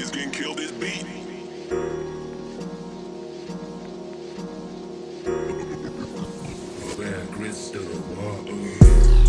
Nobody's getting kill this beat. Where crystal water.